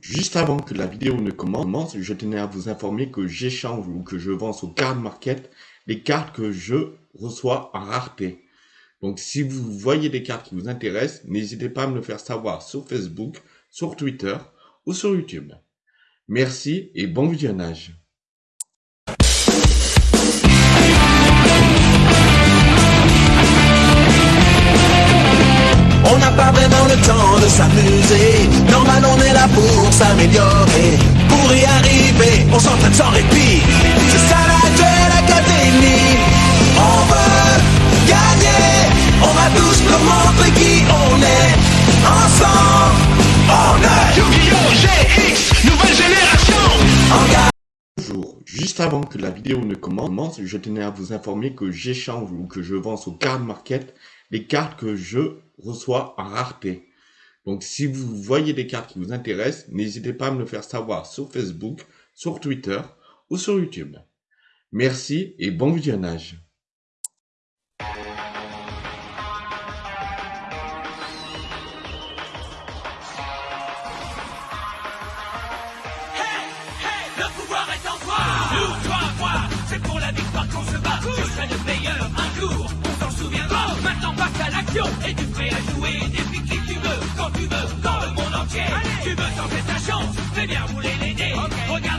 Juste avant que la vidéo ne commence, je tenais à vous informer que j'échange ou que je vends sur Card Market les cartes que je reçois en rareté. Donc si vous voyez des cartes qui vous intéressent, n'hésitez pas à me le faire savoir sur Facebook, sur Twitter ou sur YouTube. Merci et bon visionnage. De s'amuser. Normal, on est là pour s'améliorer. Pour y arriver, on s'entraîne sans répit. C'est ça la Duel Academy. On veut gagner. On va tous nous montrer qui on est. Ensemble, on est Yu-Gi-Oh! GX, nouvelle génération. Bonjour, juste avant que la vidéo ne commence, je tenais à vous informer que j'échange ou que je vends sur Card Market les cartes que je reçois en rareté. Donc si vous voyez des cartes qui vous intéressent, n'hésitez pas à me le faire savoir sur Facebook, sur Twitter ou sur YouTube. Merci et bon visionnage. tenter ta chance, mais bien vous voulez l'aider. Okay. Regarde